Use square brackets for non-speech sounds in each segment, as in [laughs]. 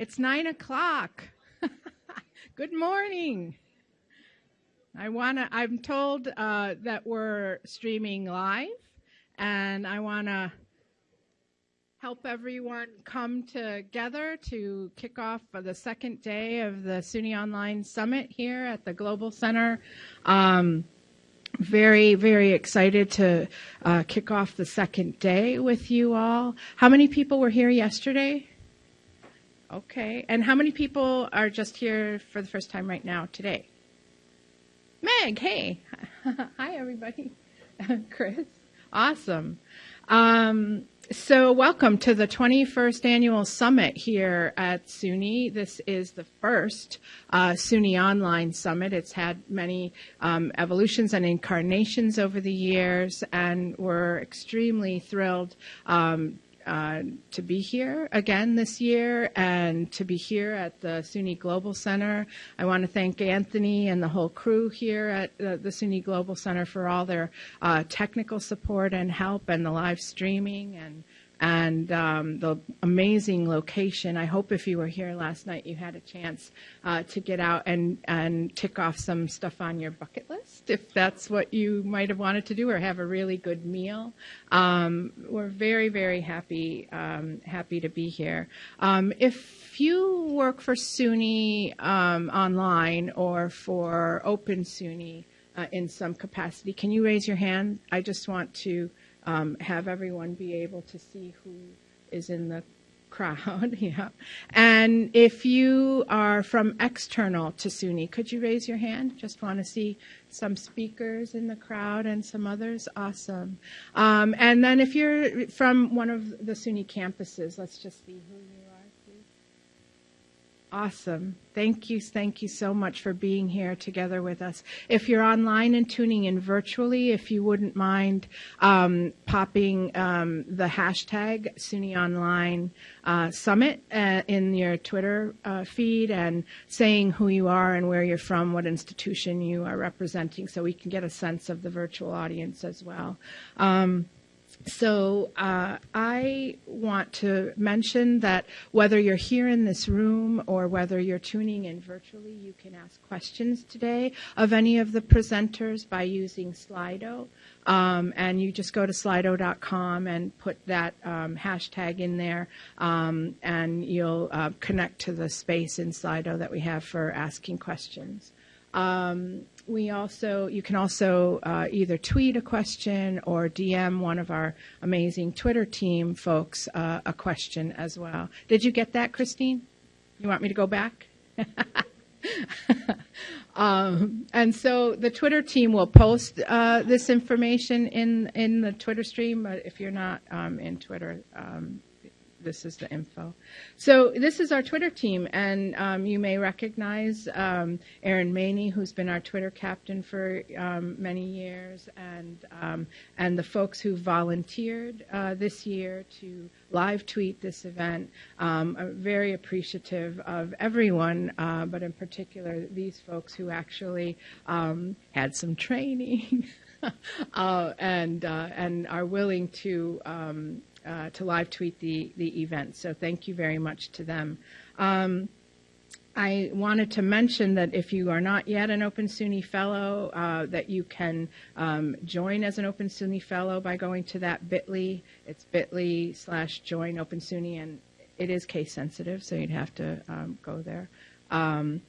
It's nine o'clock. [laughs] Good morning. I want to, I'm told uh, that we're streaming live, and I want to help everyone come together to kick off the second day of the SUNY Online Summit here at the Global Center. Um, very, very excited to uh, kick off the second day with you all. How many people were here yesterday? Okay. And how many people are just here for the first time right now today? Meg, hey. [laughs] Hi, everybody. [laughs] Chris. Awesome. Um, so, welcome to the 21st annual summit here at SUNY. This is the first uh, SUNY Online Summit. It's had many um, evolutions and incarnations over the years, and we're extremely thrilled um, uh, to be here again this year and to be here at the SUNY Global Center. I want to thank Anthony and the whole crew here at the, the SUNY Global Center for all their uh, technical support and help and the live streaming and and um, the amazing location. I hope if you were here last night, you had a chance uh, to get out and, and tick off some stuff on your bucket list, if that's what you might have wanted to do, or have a really good meal. Um, we're very, very happy um, happy to be here. Um, if you work for SUNY um, online or for Open SUNY uh, in some capacity, can you raise your hand? I just want to um, have everyone be able to see who is in the crowd. [laughs] yeah. And if you are from external to SUNY, could you raise your hand? Just want to see some speakers in the crowd and some others. Awesome. Um, and then if you're from one of the SUNY campuses, let's just see who you Awesome. Thank you. Thank you so much for being here together with us. If you're online and tuning in virtually, if you wouldn't mind um, popping um, the hashtag SUNY Online uh, Summit uh, in your Twitter uh, feed and saying who you are and where you're from, what institution you are representing, so we can get a sense of the virtual audience as well. Um, so uh, I want to mention that whether you're here in this room or whether you're tuning in virtually, you can ask questions today of any of the presenters by using Slido. Um, and you just go to slido.com and put that um, hashtag in there, um, and you'll uh, connect to the space in Slido that we have for asking questions. Um, we also you can also uh, either tweet a question or DM one of our amazing Twitter team folks uh, a question as well. Did you get that, Christine? You want me to go back? [laughs] um, and so the Twitter team will post uh, this information in in the Twitter stream. But if you're not um, in Twitter, um, this is the info. So this is our Twitter team, and um, you may recognize um, Aaron Maney, who's been our Twitter captain for um, many years, and um, and the folks who volunteered uh, this year to live tweet this event. Um, I'm very appreciative of everyone, uh, but in particular these folks who actually um, had some training. [laughs] uh, and uh, and are willing to um, uh, to live tweet the, the event. So thank you very much to them. Um, I wanted to mention that if you are not yet an Open SUNY Fellow, uh, that you can um, join as an Open SUNY Fellow by going to that bit.ly. It's bit.ly slash join Open SUNY, and it is case sensitive, so you'd have to um, go there. Um,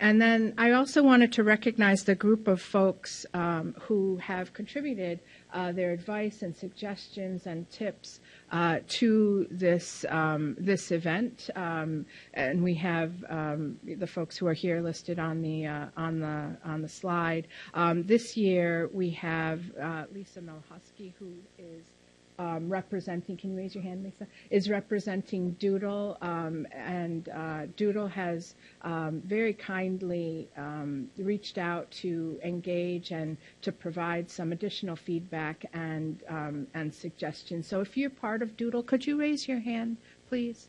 and then I also wanted to recognize the group of folks um, who have contributed uh, their advice and suggestions and tips uh, to this um, this event, um, and we have um, the folks who are here listed on the uh, on the on the slide. Um, this year we have uh, Lisa Melhusky, who is um, representing, can you raise your hand, Lisa? Is representing DOODL, um, and uh, DOODL has um, very kindly um, reached out to engage and to provide some additional feedback and um, and suggestions. So if you're part of DOODL, could you raise your hand, please?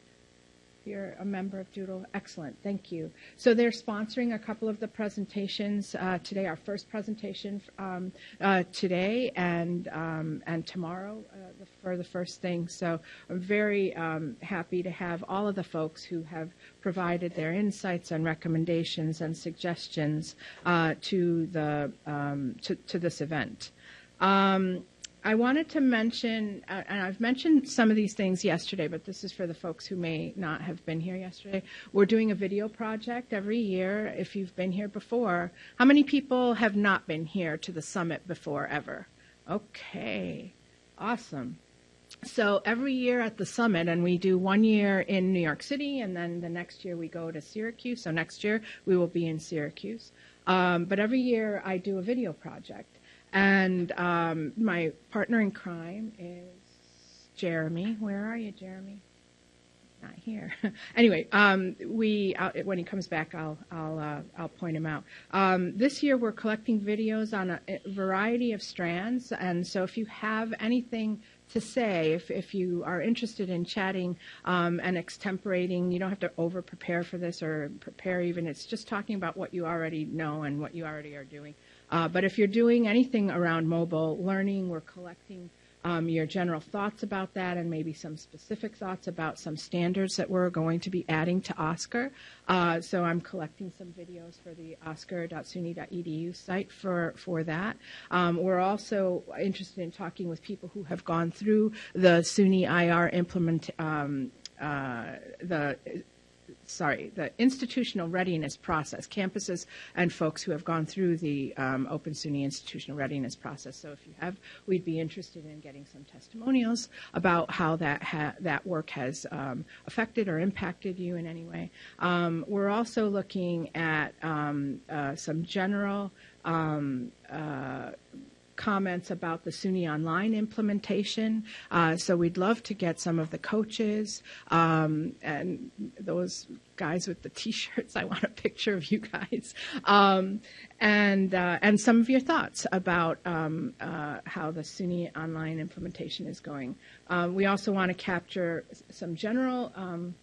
You're a member of DOODL. Excellent, thank you. So they're sponsoring a couple of the presentations uh, today. Our first presentation um, uh, today and um, and tomorrow uh, for the first thing. So I'm very um, happy to have all of the folks who have provided their insights and recommendations and suggestions uh, to the um, to, to, this event. Um, I wanted to mention, uh, and I've mentioned some of these things yesterday, but this is for the folks who may not have been here yesterday. We're doing a video project every year. If you've been here before, how many people have not been here to the summit before ever? Okay, awesome. So every year at the summit, and we do one year in New York City, and then the next year we go to Syracuse. So next year we will be in Syracuse. Um, but every year I do a video project. And um, my partner in crime is Jeremy. Where are you, Jeremy? Not here. [laughs] anyway, um, we uh, when he comes back, I'll I'll uh, I'll point him out. Um, this year we're collecting videos on a, a, variety of strands, and so if you have anything to say, if if you are interested in chatting um, and extemporating, you don't have to over prepare for this or prepare even. It's just talking about what you already know and what you already are doing. Uh, but if you're doing anything around mobile learning, we're collecting um, your general thoughts about that and maybe some specific thoughts about some standards that we're going to be adding to OSCAR. Uh, so I'm collecting some videos for the oscar.suny.edu site for, for that. Um, we're also interested in talking with people who have gone through the SUNY IR implement, um, uh, the sorry, the institutional readiness process, campuses and folks who have gone through the um, Open SUNY institutional readiness process. So if you have, we'd be interested in getting some testimonials about how that ha- that work has um, affected or impacted you in any way. Um, we're also looking at um, uh, some general um, uh, comments about the SUNY Online implementation. Uh, so we'd love to get some of the coaches um, and those guys with the [laughs] T-shirts. I want a picture of you guys, um, and uh, and some of your thoughts about um, uh, how the SUNY Online implementation is going. Uh, we also want to capture some general um,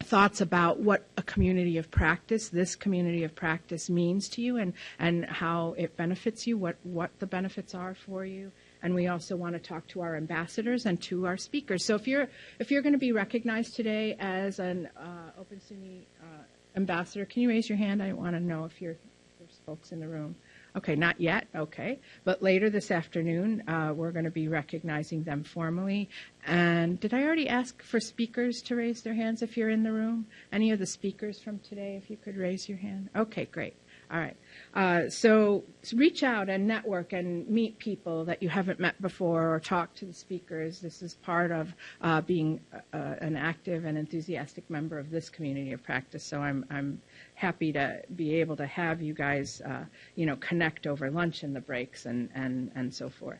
thoughts about what a community of practice, this community of practice means to you and, and how it benefits you, what, what the benefits are for you. And we also want to talk to our ambassadors and to our speakers. So if you're, if you're going to be recognized today as an uh, Open SUNY uh, ambassador, can you raise your hand? I want to know if, you're, if there's folks in the room. Okay, not yet. Okay. But later this afternoon, uh, we're going to be recognizing them formally. And did I already ask for speakers to raise their hands if you're in the room? Any of the speakers from today, if you could raise your hand? Okay, great. All right. Uh, so reach out and network and meet people that you haven't met before or talk to the speakers. This is part of uh, being uh, an active and enthusiastic member of this community of practice. So I'm, I'm happy to be able to have you guys, uh, you know, connect over lunch and the breaks and, and, and so forth.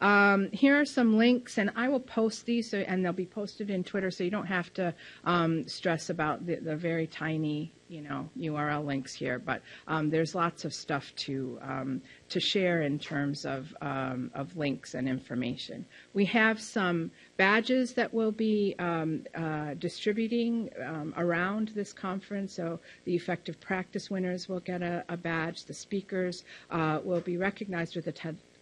Um, here are some links, and I will post these, so, and they'll be posted in Twitter, so you don't have to um, stress about the, the, very tiny, you know, URL links here. But um, there's lots of stuff to um, to share in terms of um, of links and information. We have some badges that we'll be um, uh, distributing around this conference. So the effective practice winners will get a, a badge. The speakers uh, will be recognized with a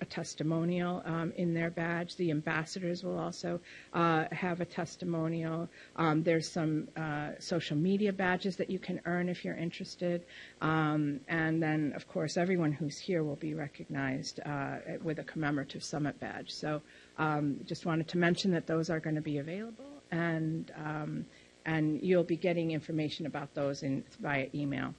a testimonial um, in their badge. The ambassadors will also uh, have a testimonial. Um, there's some uh, social media badges that you can earn if you're interested. Um, and then, of course, everyone who's here will be recognized uh, with a commemorative summit badge. So um, just wanted to mention that those are going to be available. And um, and you'll be getting information about those in, via email.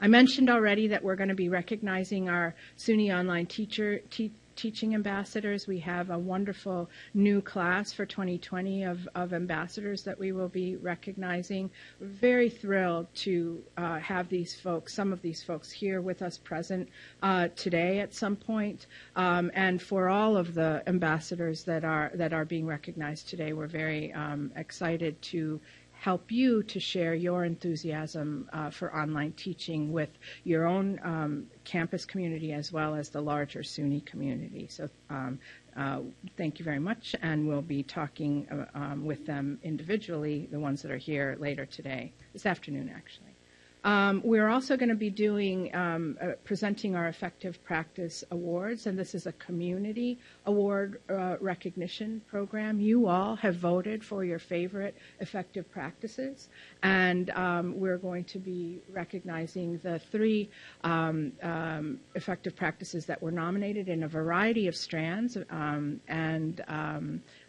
I mentioned already that we're going to be recognizing our SUNY Online teacher te- teaching ambassadors. We have a wonderful new class for 2020 of, of ambassadors that we will be recognizing. We're very thrilled to uh, have these folks, some of these folks here with us present uh, today at some point. Um, and for all of the ambassadors that are that are being recognized today, we're very um, excited to help you to share your enthusiasm uh, for online teaching with your own um, campus community as well as the larger SUNY community. So um, uh, thank you very much, and we'll be talking uh, um, with them individually, the ones that are here later today, this afternoon actually. Um, we're also going to be doing, um, uh, presenting our Effective Practice Awards, and this is a community award uh, recognition program. You all have voted for your favorite effective practices, and um, we're going to be recognizing the three um, um, effective practices that were nominated in a variety of strands, um, and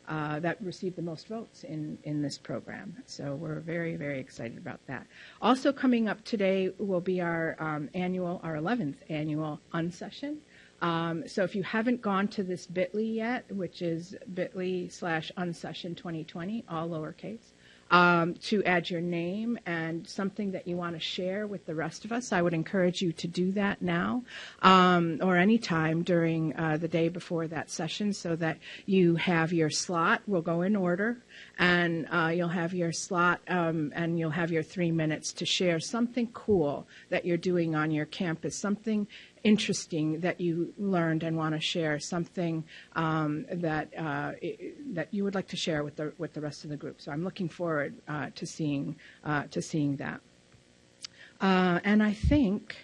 uh, that received the most votes in, in this program. So we're very, very excited about that. Also coming up today will be our um, annual, our 11th annual unsession. Um, so if you haven't gone to this bit.ly yet, which is bit.ly slash unsession 2020, all lowercase, um, to add your name and something that you want to share with the rest of us. I would encourage you to do that now um, or anytime during uh, the day before that session so that you have your slot. We'll go in order and uh, you'll have your slot um, and you'll have your three minutes to share something cool that you're doing on your campus, something interesting that you learned and want to share, something um, that uh, that you would like to share with the with the rest of the group. So I'm looking forward uh, to seeing uh, to seeing that. Uh, and I think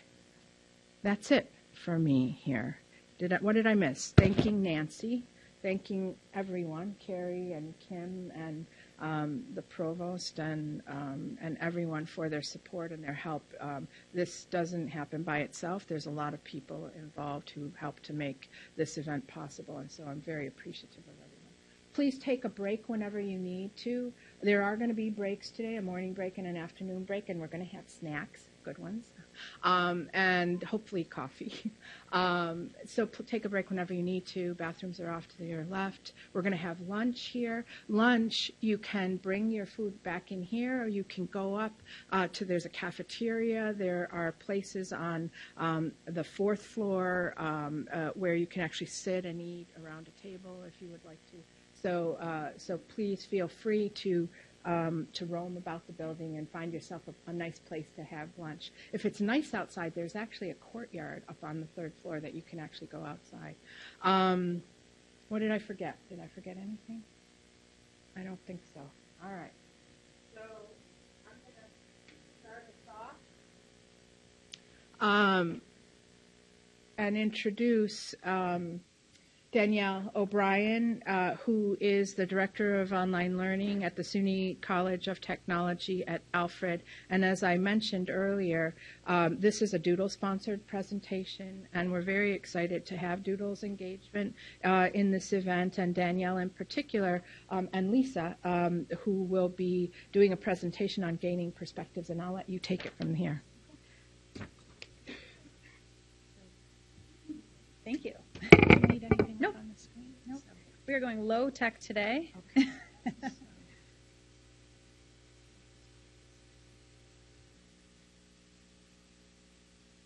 that's it for me here. Did I, what did I miss? Thanking Nancy, thanking everyone, Carrie and Kim and um, the provost and um, and everyone for their support and their help. Um, this doesn't happen by itself. There's a lot of people involved who help to make this event possible, and so I'm very appreciative of everyone. Please take a break whenever you need to. There are going to be breaks today, a morning break and an afternoon break, and we're going to have snacks, good ones um, and hopefully coffee. [laughs] Um, so take a break whenever you need to. Bathrooms are off to your left. We're going to have lunch here. Lunch, you can bring your food back in here, or you can go up uh, to. There's a cafeteria. There are places on um, the fourth floor um, uh, where you can actually sit and eat around a table if you would like to. So, uh, so please feel free to um, to roam about the building and find yourself a, a, nice place to have lunch. If it's nice outside, there's actually a courtyard up on the third floor that you can actually go outside. Um, what did I forget? Did I forget anything? I don't think so. All right. So I'm going to start us off um, and introduce. Um, Danielle O'Brien, uh, who is the Director of Online Learning at the SUNY College of Technology at Alfred. And as I mentioned earlier, um, this is a DOODL-sponsored presentation, and we're very excited to have DOODL's engagement uh, in this event, and Danielle in particular, um, and Lisa, um, who will be doing a presentation on gaining perspectives, and I'll let you take it from here. Thank you. We are going low tech today. Okay. [laughs]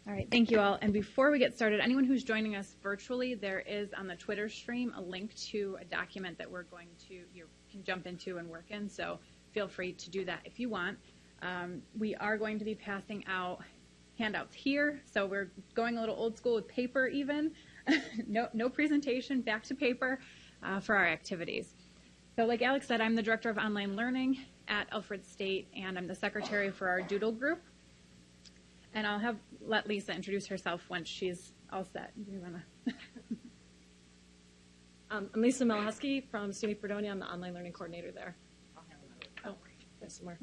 all right, thank you all. And before we get started, anyone who's joining us virtually, there is on the Twitter stream a link to a document that we're going to you can jump into and work in. So feel free to do that if you want. Um, we are going to be passing out handouts here. So we're going a little old school with paper even. [laughs] no, no presentation, back to paper uh, for our activities. So like Alex said, I'm the Director of Online Learning at Alfred State, and I'm the Secretary for our DOODL group. And I'll have let Lisa introduce herself once she's all set. Do you wanna? [laughs] um, I'm Lisa Malahusky from SUNY Fredonia. I'm the Online Learning Coordinator there. Oh, there's somewhere.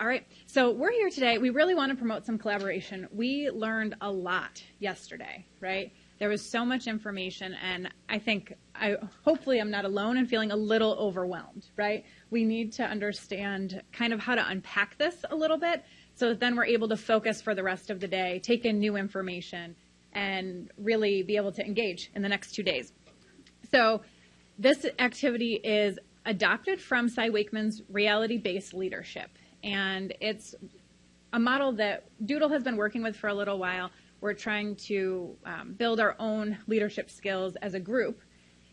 All right, so we're here today. We really want to promote some collaboration. We learned a lot yesterday, right? There was so much information, and I think I hopefully I'm not alone in feeling a little overwhelmed, right? We need to understand kind of how to unpack this a little bit so that then we're able to focus for the rest of the day, take in new information, and really be able to engage in the next two days. So this activity is adopted from Cy Wakeman's reality-based leadership and it's a model that DOODL has been working with for a little while. We're trying to um, build our own leadership skills as a group,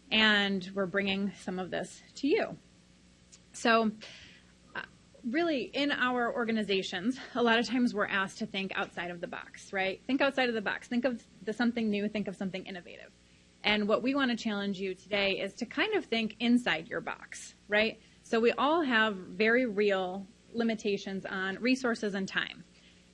and we're bringing some of this to you. So, uh, really, in our organizations, a lot of times we're asked to think outside of the box, right? Think outside of the box. Think of the something new. Think of something innovative. And what we want to challenge you today is to kind of think inside your box, right? So we all have very real limitations on resources and time.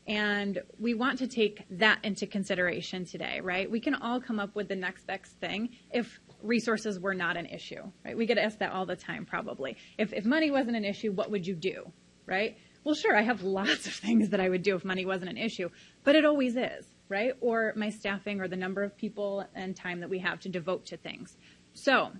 And we want to take that into consideration today, right? We can all come up with the next best thing if resources were not an issue, right? We get asked that all the time, probably. If, if money wasn't an issue, what would you do, right? Well, sure, I have [laughs] lots of things that I would do if money wasn't an issue, but it always is, right? Or my staffing or the number of people and time that we have to devote to things. So,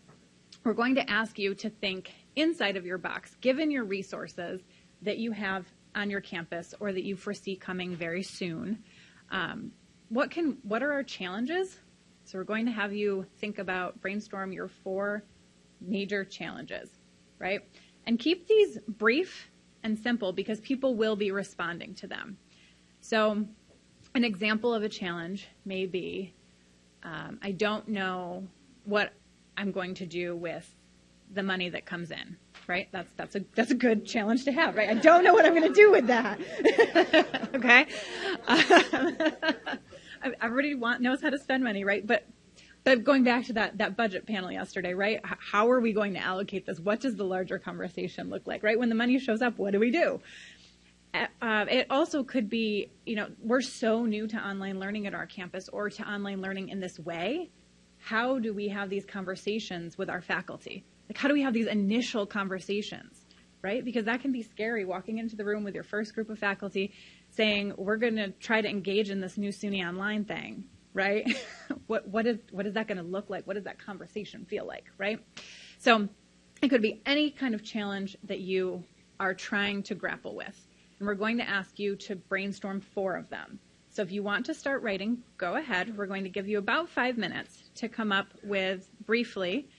we're going to ask you to think inside of your box, given your resources that you have on your campus or that you foresee coming very soon. Um, what can what are our challenges? So we're going to have you think about brainstorm your four major challenges, right? And keep these brief and simple because people will be responding to them. So an example of a challenge may be um, I don't know what I'm going to do with the money that comes in right? That's that's a that's a good challenge to have, right? I don't know what I'm going to do with that. [laughs] okay, um, [laughs] everybody want, knows how to spend money, right? But but going back to that that budget panel yesterday, right? How are we going to allocate this? What does the larger conversation look like, right? When the money shows up, what do we do? Uh, it also could be, you know, we're so new to online learning at our campus or to online learning in this way. How do we have these conversations with our faculty? Like, how do we have these initial conversations, right? Because that can be scary walking into the room with your first group of faculty saying, we're going to try to engage in this new SUNY online thing, right? [laughs] what, what, is, what is that going to look like? What does that conversation feel like, right? So it could be any kind of challenge that you are trying to grapple with. And we're going to ask you to brainstorm four of them. So if you want to start writing, go ahead. We're going to give you about five minutes to come up with briefly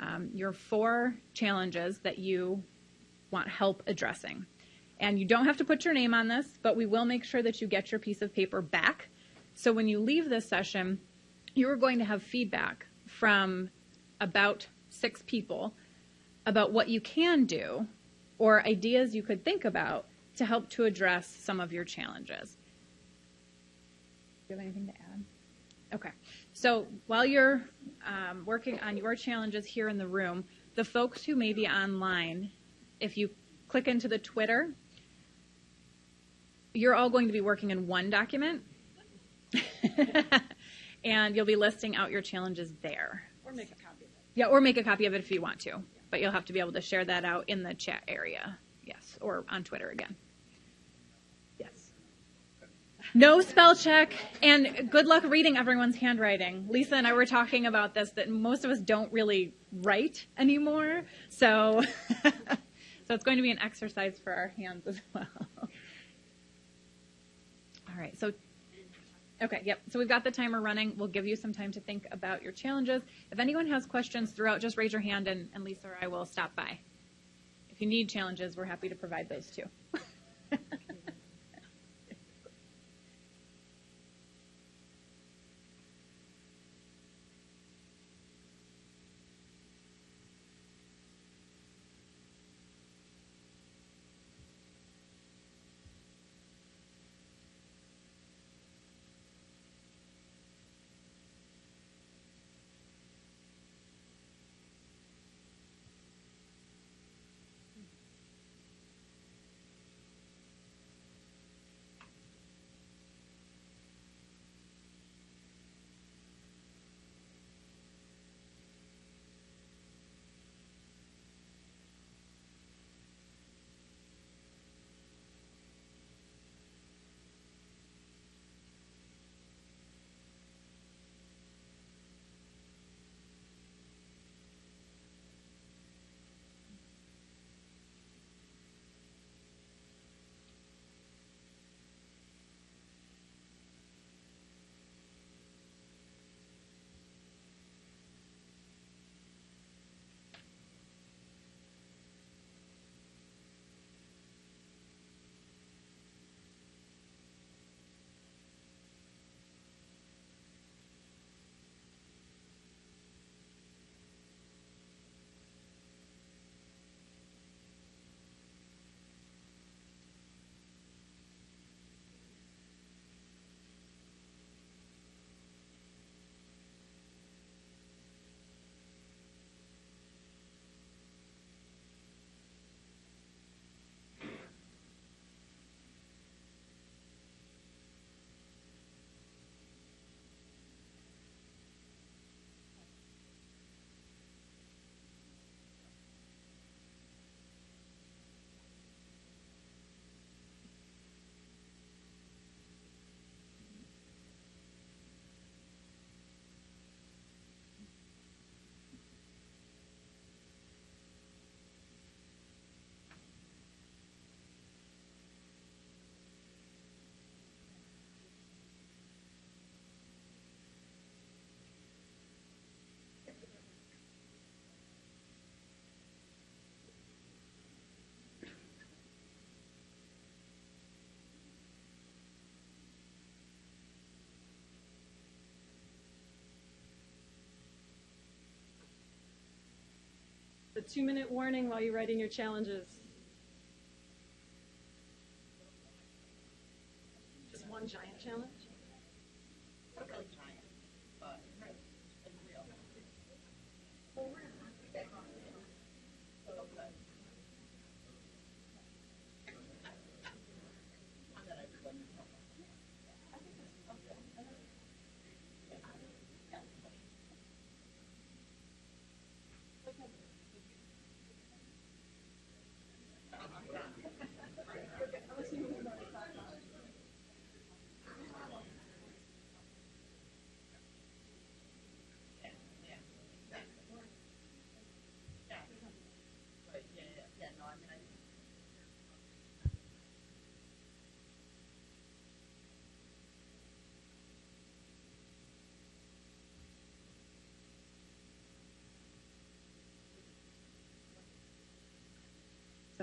um, your four challenges that you want help addressing. And you don't have to put your name on this, but we will make sure that you get your piece of paper back. So when you leave this session, you are going to have feedback from about six people about what you can do or ideas you could think about to help to address some of your challenges. Do you have anything to add? Okay. So while you're um, working on your challenges here in the room, the folks who may be online, if you click into the Twitter, you're all going to be working in one document. [laughs] and you'll be listing out your challenges there. Or make a copy of it. Yeah, or make a copy of it if you want to. But you'll have to be able to share that out in the chat area. Yes, or on Twitter again. No spell check, and good luck reading everyone's handwriting. Lisa and I were talking about this that most of us don't really write anymore, so [laughs] so it's going to be an exercise for our hands as well. All right, so okay, yep. So we've got the timer running. We'll give you some time to think about your challenges. If anyone has questions throughout, just raise your hand, and, and Lisa or I will stop by. If you need challenges, we're happy to provide those too. [laughs] two minute warning while you're writing your challenges. Just one giant challenge?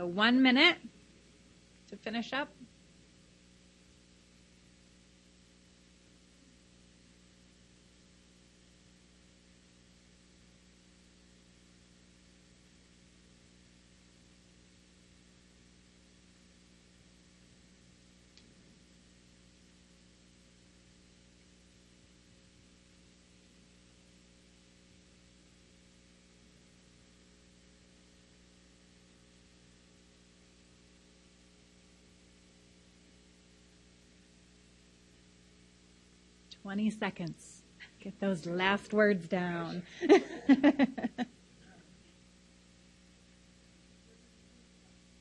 So one minute to finish up. Twenty seconds. Get those last words down. [laughs]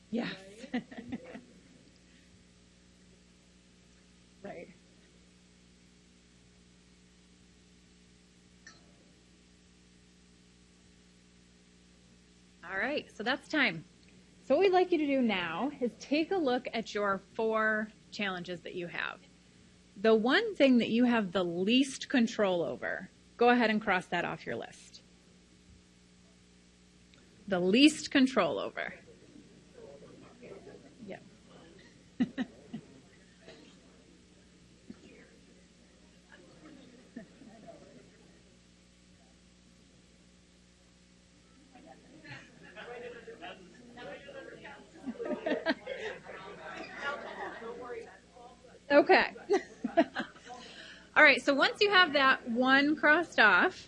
yes. [laughs] right. All right, so that's time. So, what we'd like you to do now is take a look at your four challenges that you have. The one thing that you have the least control over, go ahead and cross that off your list. The least control over. Yeah. [laughs] okay. [laughs] All right, so once you have that one crossed off,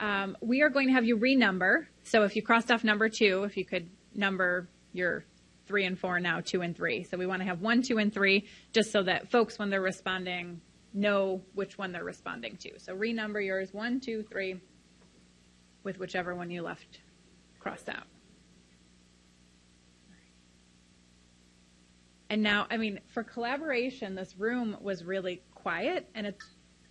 um, we are going to have you renumber. So if you crossed off number two, if you could number your three and four now, two and three. So we want to have one, two, and three, just so that folks, when they're responding, know which one they're responding to. So renumber yours one, two, three, with whichever one you left crossed out. And now, I mean, for collaboration, this room was really quiet, and it's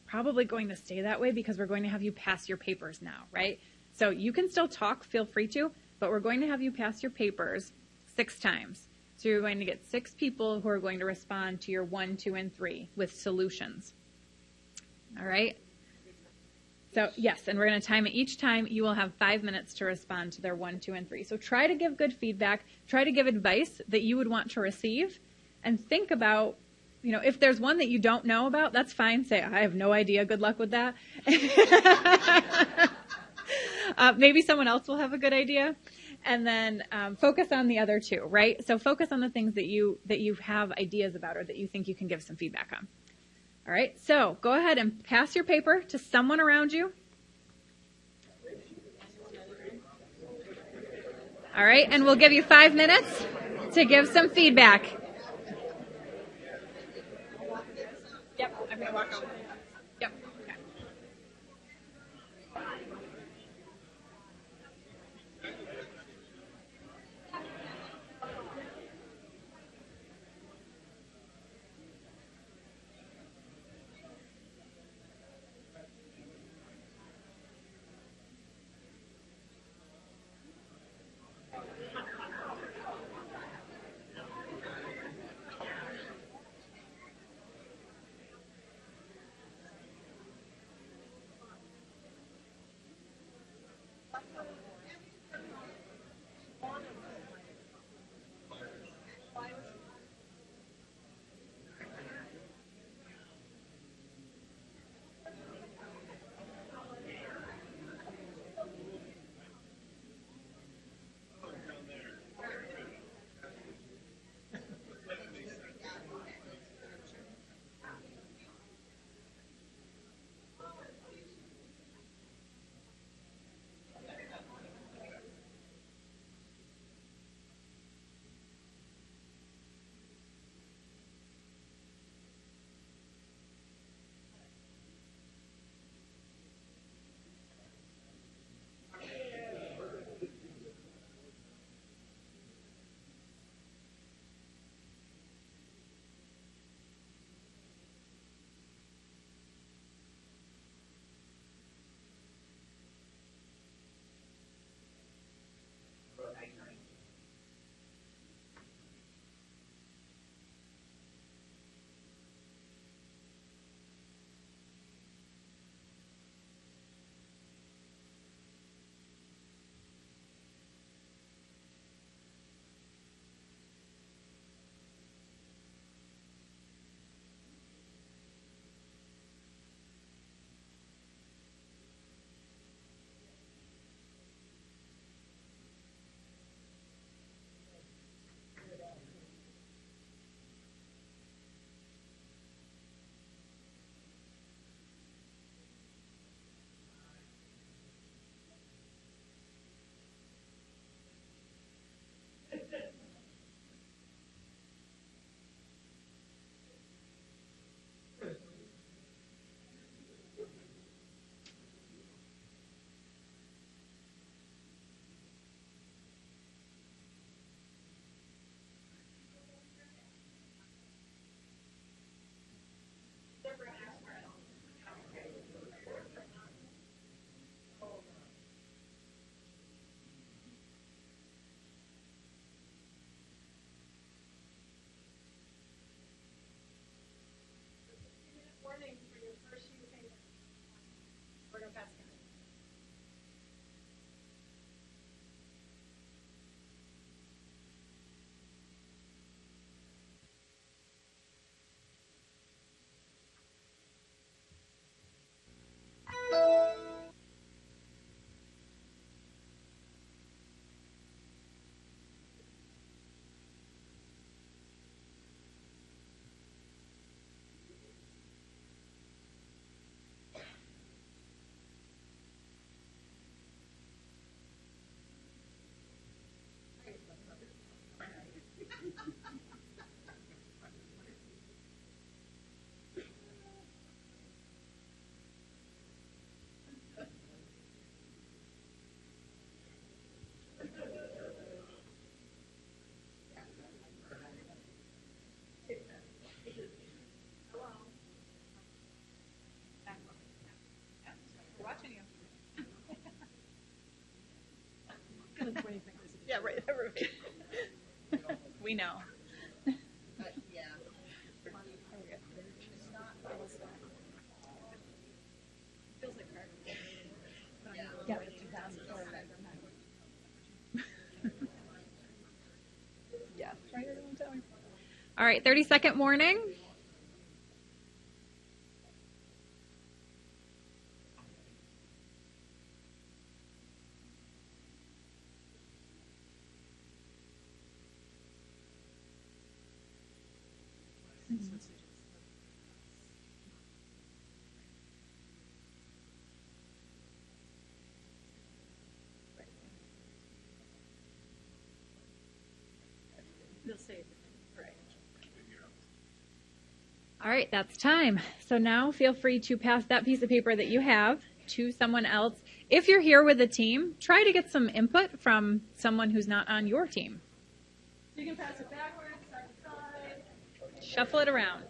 probably going to stay that way because we're going to have you pass your papers now, right? So you can still talk, feel free to, but we're going to have you pass your papers six times. So you're going to get six people who are going to respond to your one, two, and three with solutions. All right? So, yes, and we're going to time it each time. You will have five minutes to respond to their one, two, and three. So, try to give good feedback. Try to give advice that you would want to receive. And think about, you know, if there's one that you don't know about, that's fine. Say, I have no idea. Good luck with that. [laughs] uh, maybe someone else will have a good idea. And then um, focus on the other two, right? So focus on the things that you that you have ideas about or that you think you can give some feedback on. All right, so go ahead and pass your paper to someone around you. All right, and we'll give you five minutes to give some feedback. Yep, I'm to walk over. [laughs] Yeah, right. Everybody. [laughs] we know. Yeah. yeah. [laughs] All right, 30 second warning. All right, that's time. So now feel free to pass that piece of paper that you have to someone else. If you're here with a team, try to get some input from someone who's not on your team. You can pass it backwards, side to side. Shuffle it around.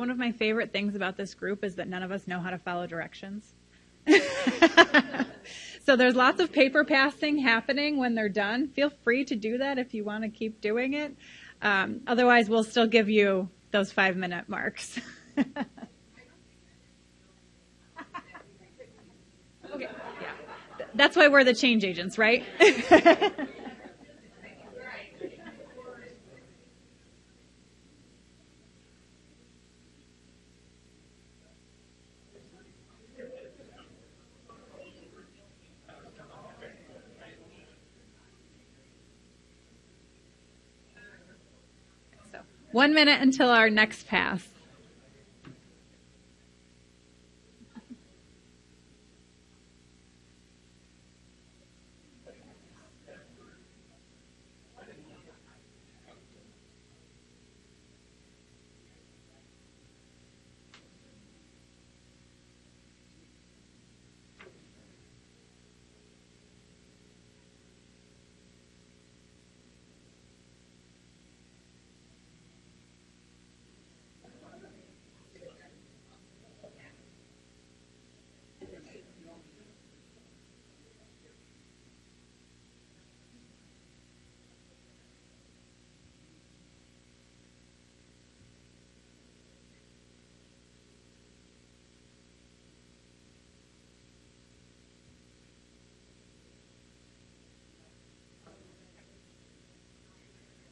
One of my favorite things about this group is that none of us know how to follow directions. [laughs] so there's lots of paper passing happening when they're done. Feel free to do that if you want to keep doing it. Um, otherwise, we'll still give you those five minute marks. [laughs] okay, yeah. That's why we're the change agents, right? [laughs] one minute until our next pass.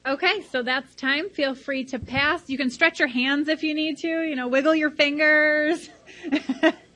Okay, so that's time. Feel free to pass. You can stretch your hands if you need to, you know, wiggle your fingers. [laughs]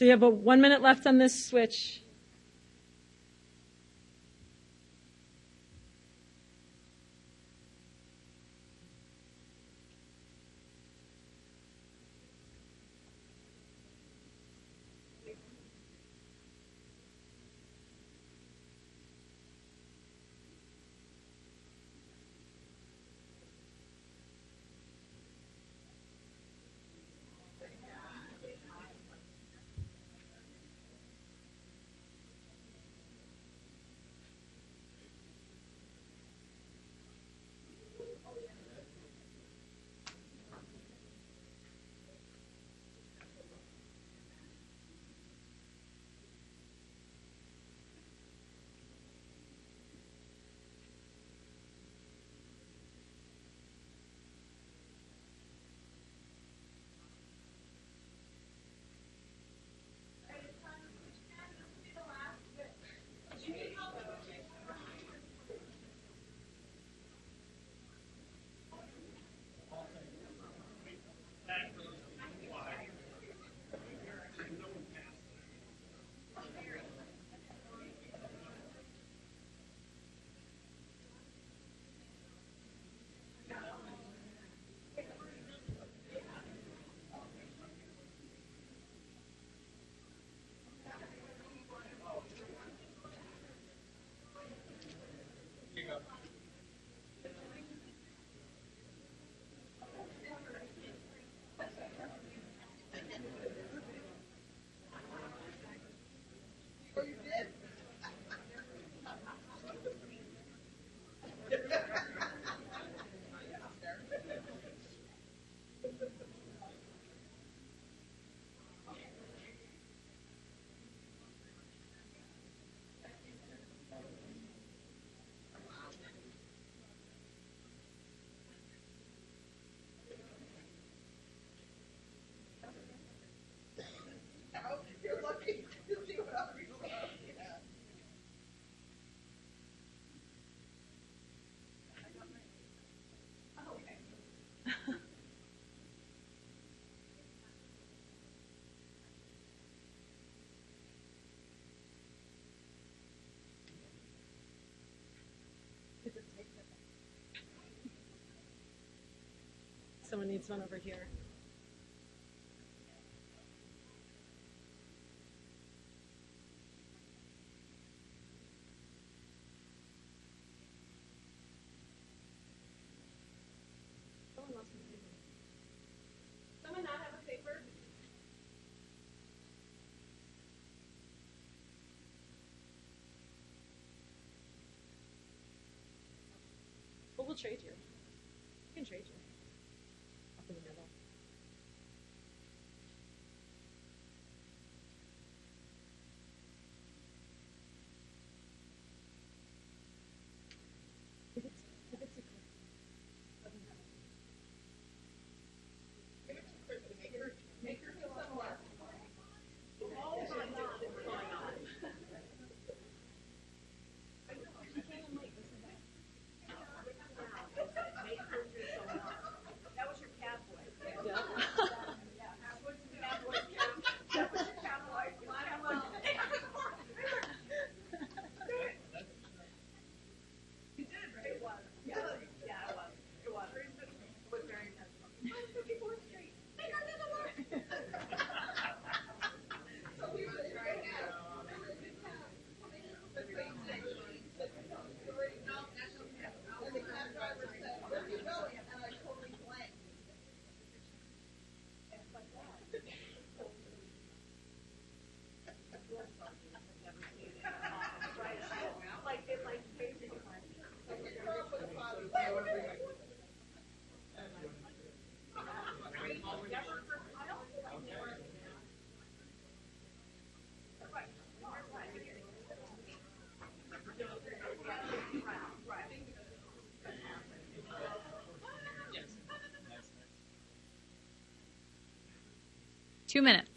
So you have a one minute left on this switch. Someone needs one over here. Someone not have a paper? Well, we'll trade you. We can trade you. Two minutes.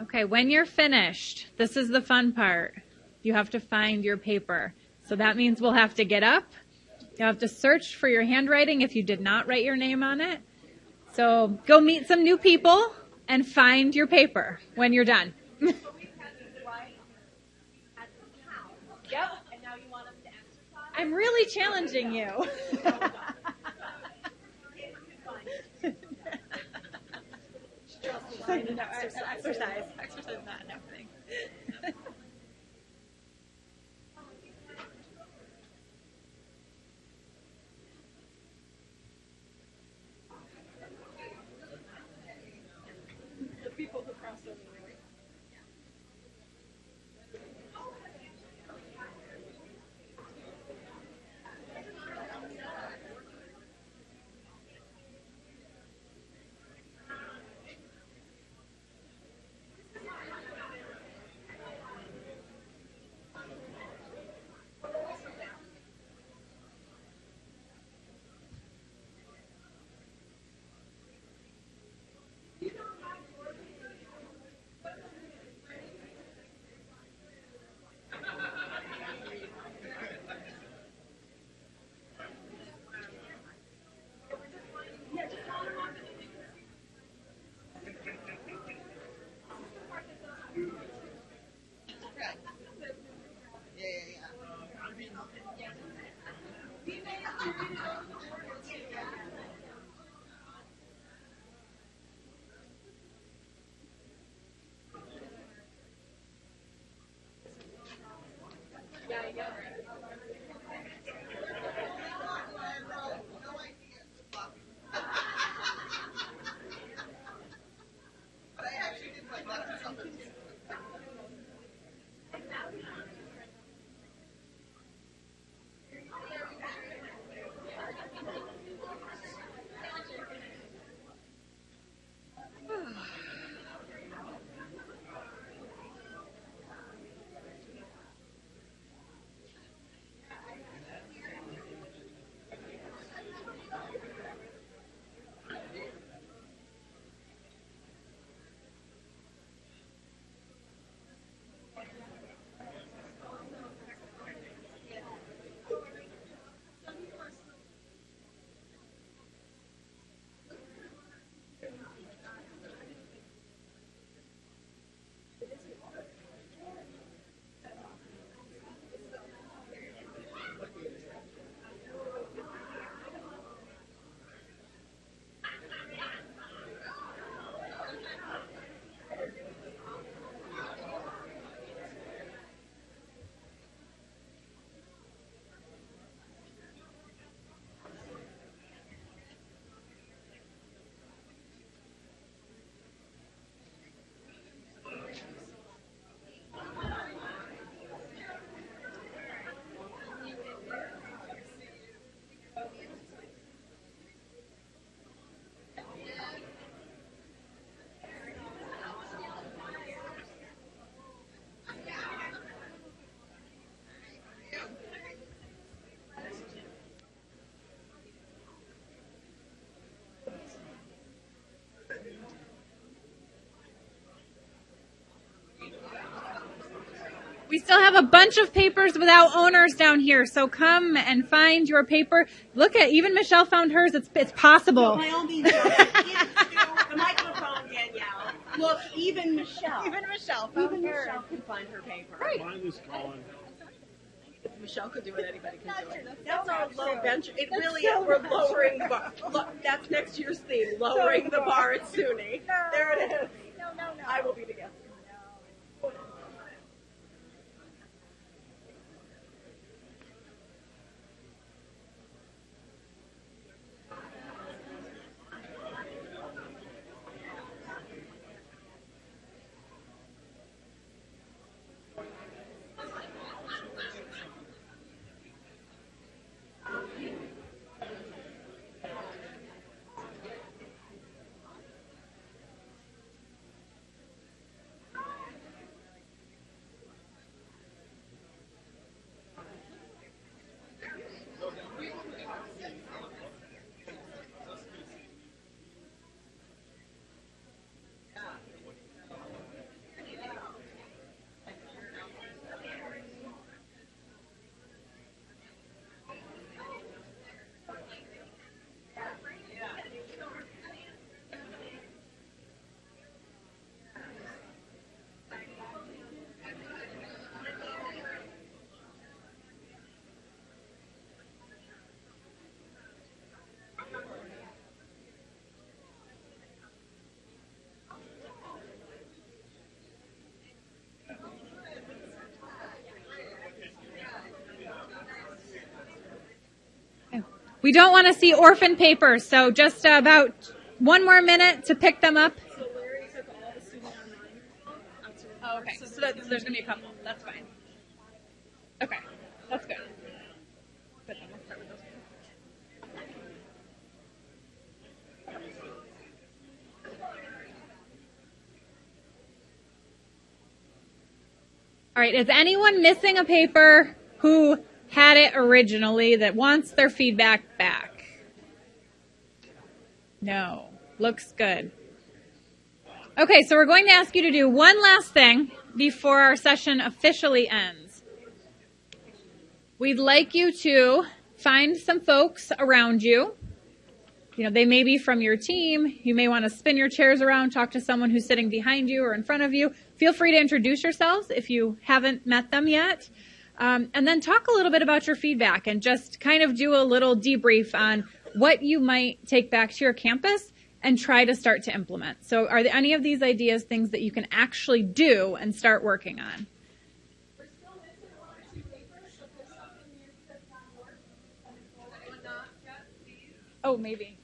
Okay, when you're finished, this is the fun part. You have to find your paper. So that means we'll have to get up. You'll have to search for your handwriting if you did not write your name on it. So go meet some new people and find your paper when you're done. [laughs] yep. I'm really challenging you. [laughs] exercise, exercise, not everything. [laughs] We still have a bunch of papers without owners down here, so come and find your paper. Look at even Michelle found hers. It's it's possible. By all means, even the microphone, Danielle. Look, even Michelle. Even Michelle Even Michelle can find her paper. Right. Mine is Colin. If Michelle could do it, anybody can do it. That's That's not our true. low bench. It That's really so is. We're not lowering the bar. Look, that's next year's theme. Lowering the bar at SUNY. There it is. We don't want to see orphan papers, so just about one more minute to pick them up. So Larry took all the student online. Oh, okay. So, that, so there's going to be a couple. That's fine. Okay. That's good. Good. then we'll start with those. All right. Is anyone missing a paper who had it originally that wants their feedback back? No. Looks good. Okay, so we're going to ask you to do one last thing before our session officially ends. We'd like you to find some folks around you. You know, they may be from your team. You may want to spin your chairs around, talk to someone who's sitting behind you or in front of you. Feel free to introduce yourselves if you haven't met them yet. Um, and then talk a little bit about your feedback and just kind of do a little debrief on what you might take back to your campus and try to start to implement. So, are there any of these ideas things that you can actually do and start working on? Oh, maybe.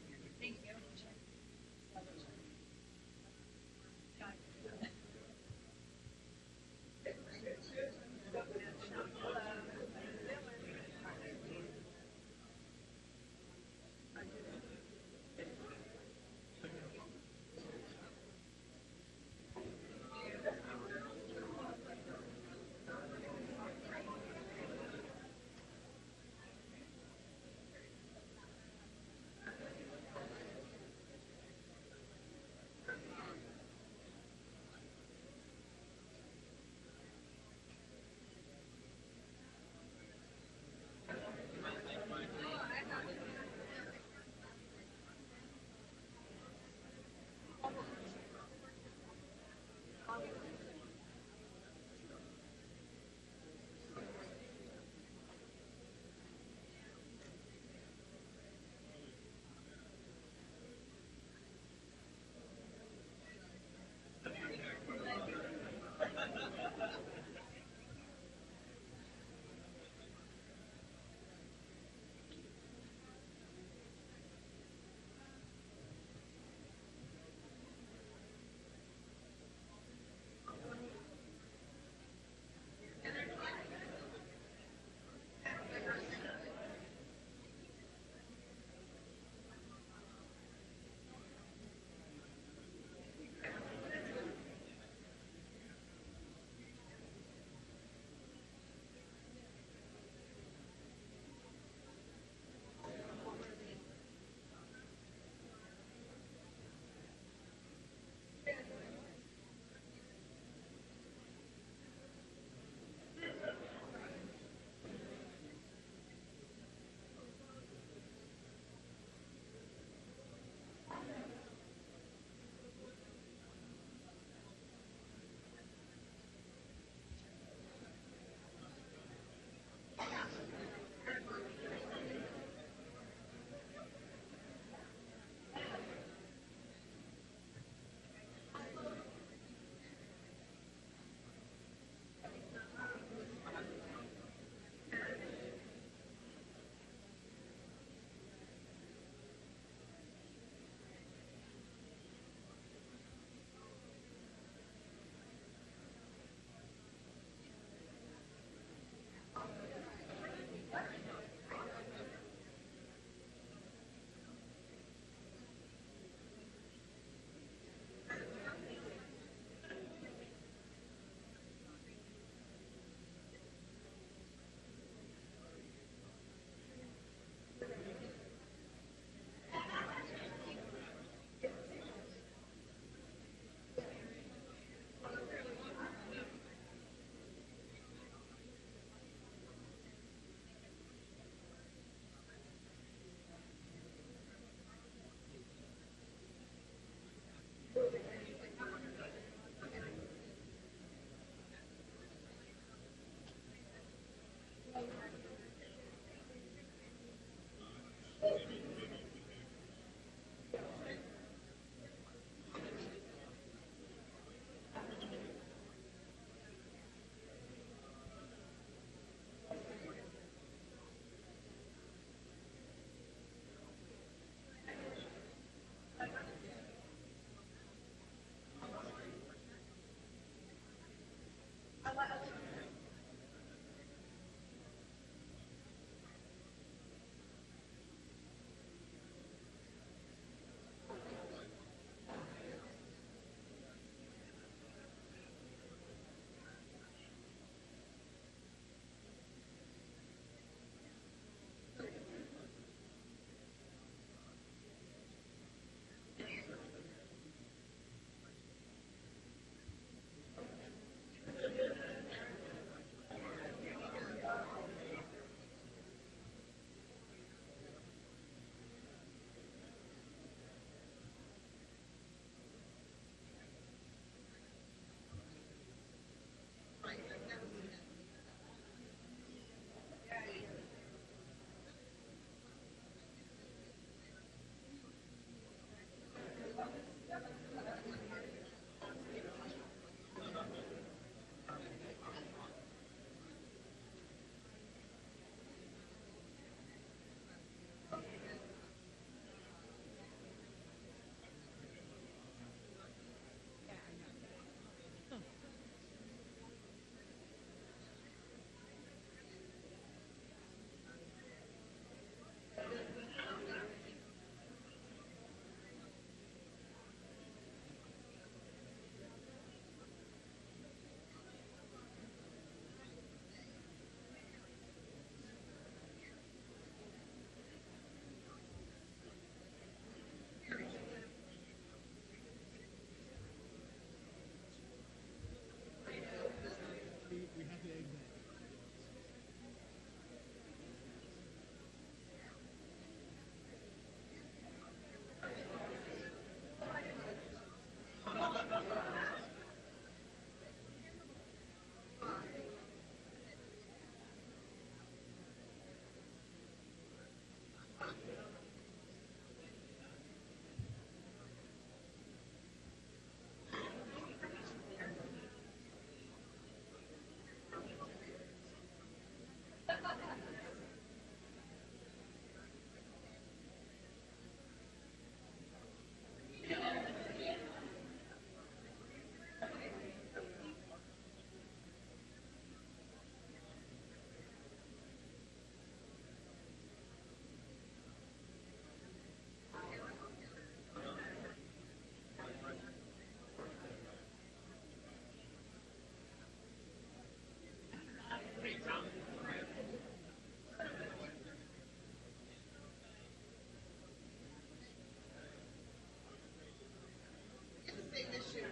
Same issue,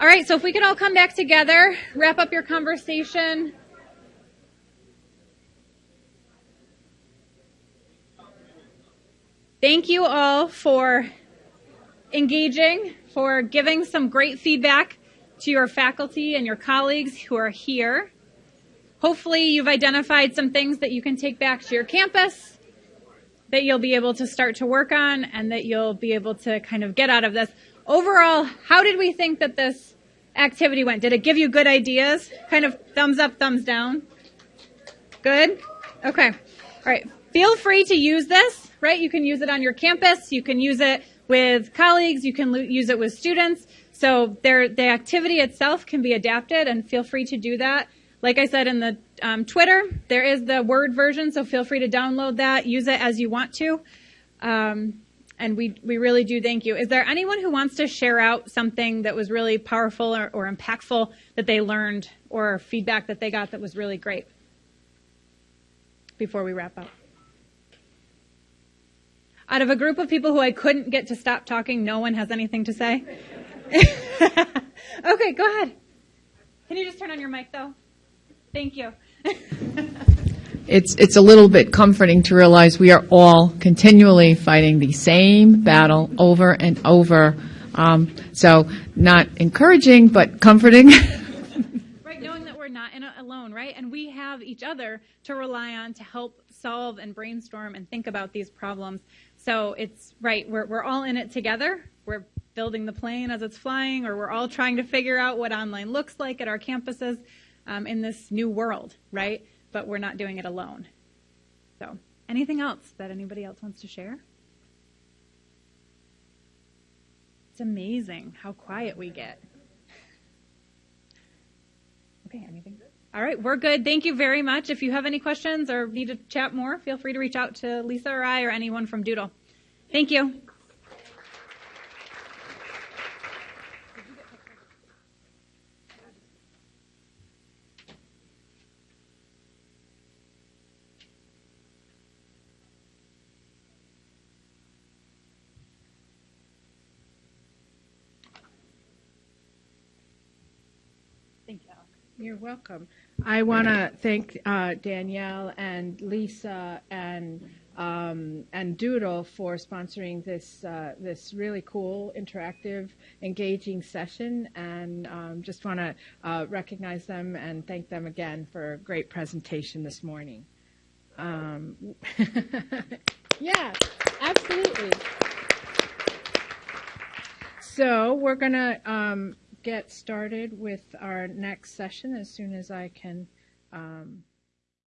All right, so if we could all come back together, wrap up your conversation. Thank you all for engaging, for giving some great feedback to your faculty and your colleagues who are here. Hopefully, you've identified some things that you can take back to your campus that you'll be able to start to work on and that you'll be able to kind of get out of this. Overall, how did we think that this activity went? Did it give you good ideas? Kind of thumbs up, thumbs down? Good? Okay. All right. Feel free to use this, right? You can use it on your campus. You can use it with colleagues. You can use it with students. So there, the activity itself can be adapted and feel free to do that. like I said in the um, Twitter, there is the Word version, so feel free to download that, use it as you want to. Um, and we, we really do thank you. Is there anyone who wants to share out something that was really powerful or, or impactful that they learned or feedback that they got that was really great? Before we wrap up. Out of a group of people who I couldn't get to stop talking, no one has anything to say? [laughs] okay, go ahead. Can you just turn on your mic though? Thank you. [laughs] it's it's a little bit comforting to realize we are all continually fighting the same battle over and over. Um, so not encouraging, but comforting. [laughs] right, knowing that we're not in alone, right? And we have each other to rely on to help solve and brainstorm and think about these problems. So it's right, we're we're all in it together. We're building the plane as it's flying, or we're all trying to figure out what online looks like at our campuses um, in this new world, right? But we're not doing it alone. So, anything else that anybody else wants to share? It's amazing how quiet we get. [laughs] Okay, anything? All right, we're good. Thank you very much. If you have any questions or need to chat more, feel free to reach out to Lisa or I or anyone from DOODL. Thank you. You're welcome. I want to thank uh, Danielle and Lisa and um, and DOODL for sponsoring this uh, this really cool, interactive, engaging session, and um, just want to uh, recognize them and thank them again for a great presentation this morning. Um, [laughs] yeah, absolutely. So we're going to um, get started with our next session as soon as I can um,